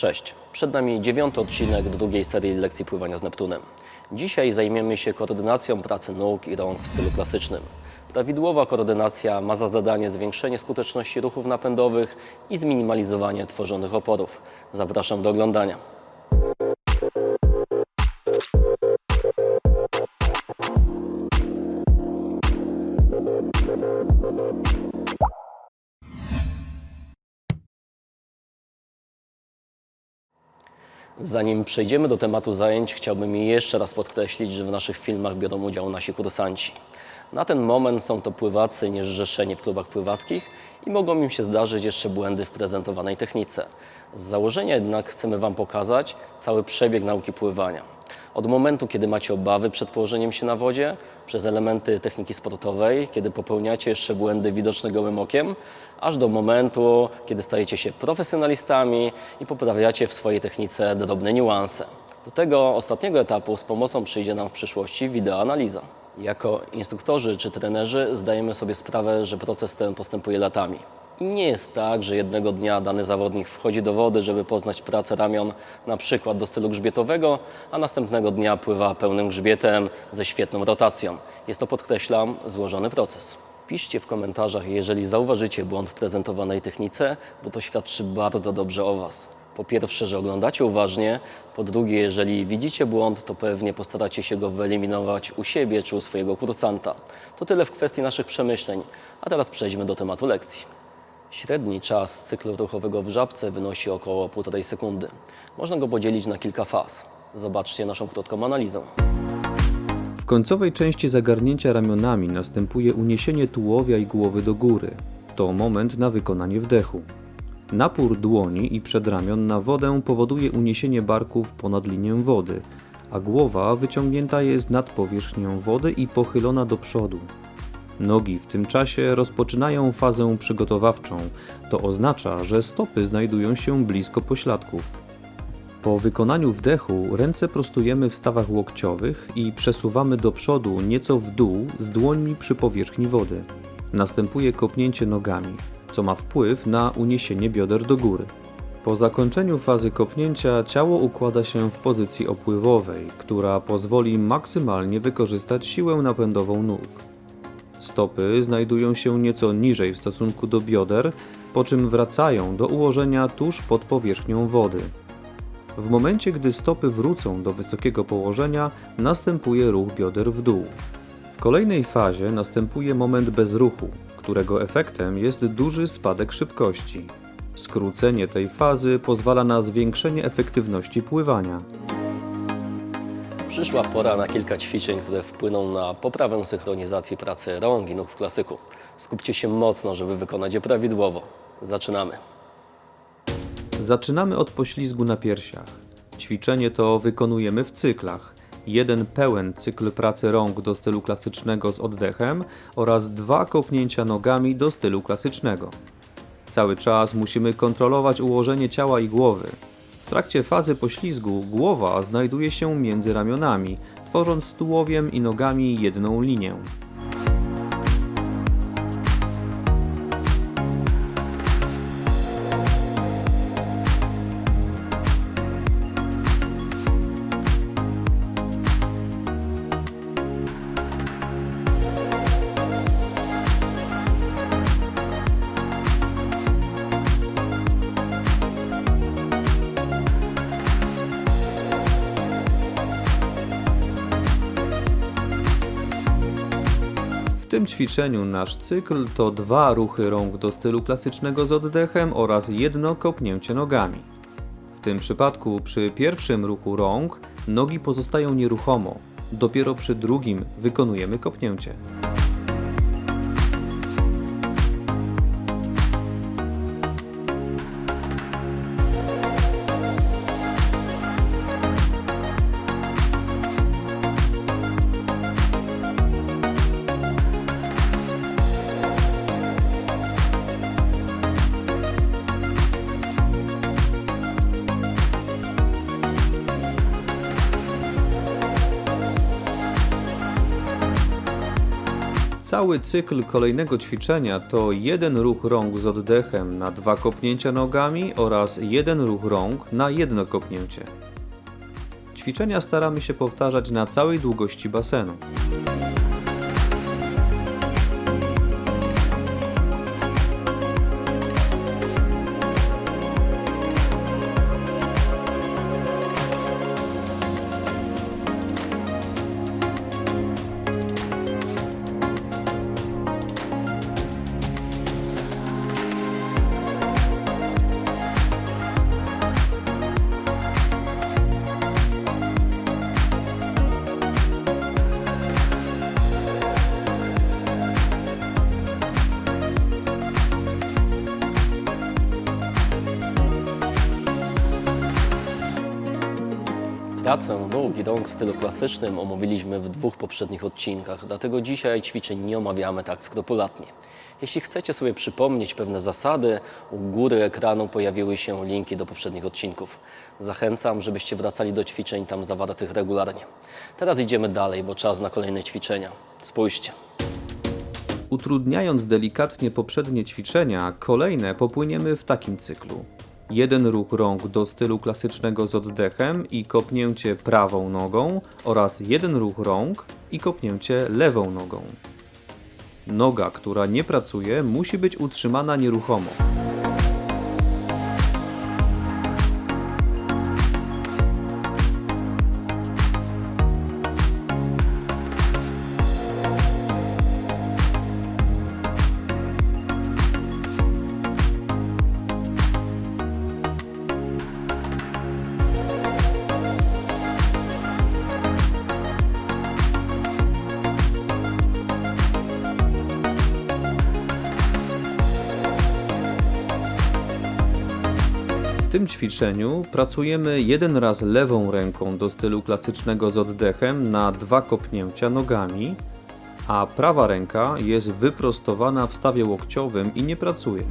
Cześć, przed nami dziewiąty odcinek drugiej serii lekcji pływania z Neptunem. Dzisiaj zajmiemy się koordynacją pracy nóg i rąk w stylu klasycznym. Prawidłowa koordynacja ma za zadanie zwiększenie skuteczności ruchów napędowych i zminimalizowanie tworzonych oporów. Zapraszam do oglądania. Zanim przejdziemy do tematu zajęć, chciałbym jeszcze raz podkreślić, że w naszych filmach biorą udział nasi kursanci. Na ten moment są to pływacy niezrzeszeni w klubach pływackich i mogą im się zdarzyć jeszcze błędy w prezentowanej technice. Z założenia jednak chcemy Wam pokazać cały przebieg nauki pływania. Od momentu, kiedy macie obawy przed położeniem się na wodzie, przez elementy techniki sportowej, kiedy popełniacie jeszcze błędy widoczne gołym okiem, aż do momentu, kiedy stajecie się profesjonalistami i poprawiacie w swojej technice drobne niuanse. Do tego ostatniego etapu z pomocą przyjdzie nam w przyszłości wideoanaliza. Jako instruktorzy czy trenerzy zdajemy sobie sprawę, że proces ten postępuje latami. I nie jest tak, że jednego dnia dany zawodnik wchodzi do wody, żeby poznać pracę ramion na przykład do stylu grzbietowego, a następnego dnia pływa pełnym grzbietem ze świetną rotacją. Jest to, podkreślam, złożony proces. Piszcie w komentarzach, jeżeli zauważycie błąd w prezentowanej technice, bo to świadczy bardzo dobrze o Was. Po pierwsze, że oglądacie uważnie, po drugie, jeżeli widzicie błąd, to pewnie postaracie się go wyeliminować u siebie czy u swojego kursanta. To tyle w kwestii naszych przemyśleń, a teraz przejdźmy do tematu lekcji. Średni czas cyklu ruchowego w żabce wynosi około 1,5 sekundy. Można go podzielić na kilka faz. Zobaczcie naszą krótką analizę. W końcowej części zagarnięcia ramionami następuje uniesienie tułowia i głowy do góry. To moment na wykonanie wdechu. Napór dłoni i przedramion na wodę powoduje uniesienie barków ponad linię wody, a głowa wyciągnięta jest nad powierzchnią wody i pochylona do przodu. Nogi w tym czasie rozpoczynają fazę przygotowawczą. To oznacza, że stopy znajdują się blisko pośladków. Po wykonaniu wdechu ręce prostujemy w stawach łokciowych i przesuwamy do przodu nieco w dół z dłońmi przy powierzchni wody. Następuje kopnięcie nogami, co ma wpływ na uniesienie bioder do góry. Po zakończeniu fazy kopnięcia ciało układa się w pozycji opływowej, która pozwoli maksymalnie wykorzystać siłę napędową nóg. Stopy znajdują się nieco niżej w stosunku do bioder, po czym wracają do ułożenia tuż pod powierzchnią wody. W momencie, gdy stopy wrócą do wysokiego położenia, następuje ruch bioder w dół. W kolejnej fazie następuje moment bez ruchu, którego efektem jest duży spadek szybkości. Skrócenie tej fazy pozwala na zwiększenie efektywności pływania. Przyszła pora na kilka ćwiczeń, które wpłyną na poprawę synchronizacji pracy rąk i nóg w klasyku. Skupcie się mocno, żeby wykonać je prawidłowo. Zaczynamy. Zaczynamy od poślizgu na piersiach. Ćwiczenie to wykonujemy w cyklach. Jeden pełen cykl pracy rąk do stylu klasycznego z oddechem oraz dwa kopnięcia nogami do stylu klasycznego. Cały czas musimy kontrolować ułożenie ciała i głowy. Trakcie fazy poślizgu głowa znajduje się między ramionami, tworząc tułowiem i nogami jedną linię. Ćwiczeniu nasz cykl to dwa ruchy rąk do stylu klasycznego z oddechem oraz jedno kopnięcie nogami. W tym przypadku przy pierwszym ruchu rąk nogi pozostają nieruchomo, dopiero przy drugim wykonujemy kopnięcie. Cały cykl kolejnego ćwiczenia to jeden ruch rąk z oddechem na dwa kopnięcia nogami oraz jeden ruch rąk na jedno kopnięcie. Ćwiczenia staramy się powtarzać na całej długości basenu. Nóg i rąk w stylu klasycznym omówiliśmy w dwóch poprzednich odcinkach, dlatego dzisiaj ćwiczeń nie omawiamy tak skrupulatnie. Jeśli chcecie sobie przypomnieć pewne zasady, u góry ekranu pojawiły się linki do poprzednich odcinków. Zachęcam, żebyście wracali do ćwiczeń tam zawartych regularnie. Teraz idziemy dalej, bo czas na kolejne ćwiczenia. Spójrzcie. Utrudniając delikatnie poprzednie ćwiczenia, kolejne popłyniemy w takim cyklu. Jeden ruch rąk do stylu klasycznego z oddechem i kopnięcie prawą nogą oraz jeden ruch rąk i kopnięcie lewą nogą. Noga, która nie pracuje, musi być utrzymana nieruchomo. Tym ćwiczeniu pracujemy jeden raz lewą ręką do stylu klasycznego z oddechem na dwa kopnięcia nogami, a prawa ręka jest wyprostowana w stawie łokciowym i nie pracuje.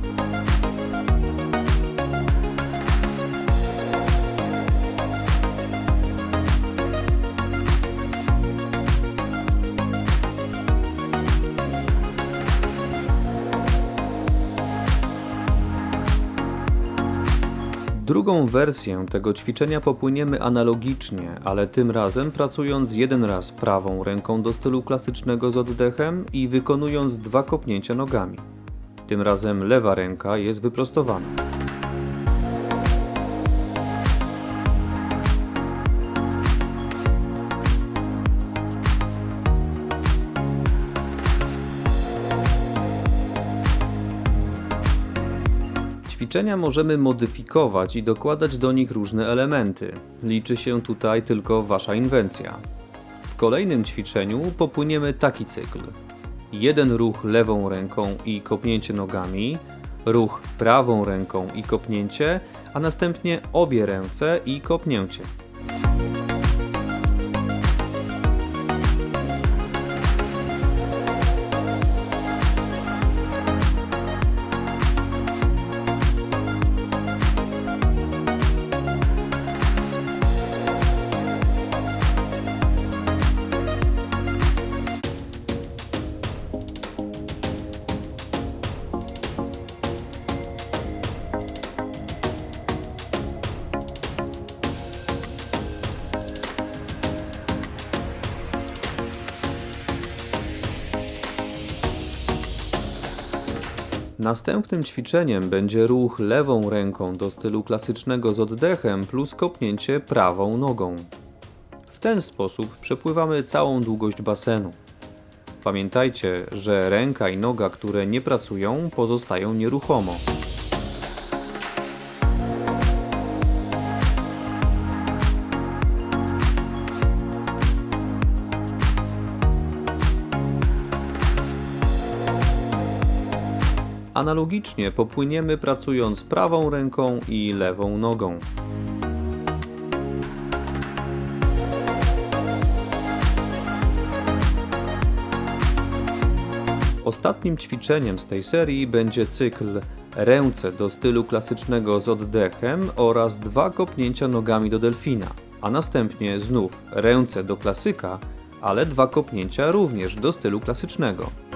Drugą wersję tego ćwiczenia popłyniemy analogicznie, ale tym razem pracując jeden raz prawą ręką do stylu klasycznego z oddechem i wykonując dwa kopnięcia nogami. Tym razem lewa ręka jest wyprostowana. Ćwiczenia możemy modyfikować i dokładać do nich różne elementy. Liczy się tutaj tylko Wasza inwencja. W kolejnym ćwiczeniu popłyniemy taki cykl. Jeden ruch lewą ręką i kopnięcie nogami, ruch prawą ręką i kopnięcie, a następnie obie ręce i kopnięcie. Następnym ćwiczeniem będzie ruch lewą ręką do stylu klasycznego z oddechem plus kopnięcie prawą nogą. W ten sposób przepływamy całą długość basenu. Pamiętajcie, że ręka i noga, które nie pracują, pozostają nieruchomo. Analogicznie popłyniemy pracując prawą ręką i lewą nogą. Ostatnim ćwiczeniem z tej serii będzie cykl ręce do stylu klasycznego z oddechem oraz dwa kopnięcia nogami do delfina, a następnie znów ręce do klasyka, ale dwa kopnięcia również do stylu klasycznego.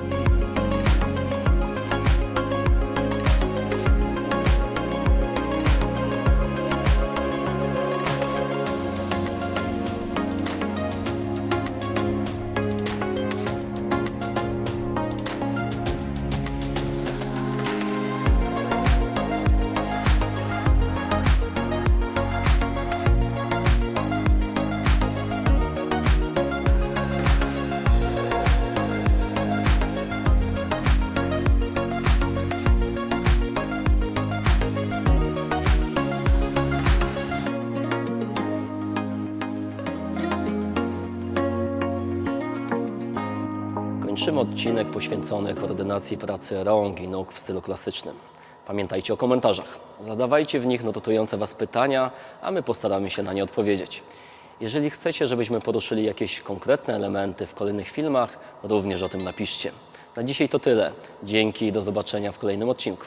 Pierwszym odcinek poświęcony koordynacji pracy rąk i nóg w stylu klasycznym. Pamiętajcie o komentarzach. Zadawajcie w nich notujące Was pytania, a my postaramy się na nie odpowiedzieć. Jeżeli chcecie, żebyśmy poruszyli jakieś konkretne elementy w kolejnych filmach, również o tym napiszcie. Na dzisiaj to tyle. Dzięki i do zobaczenia w kolejnym odcinku.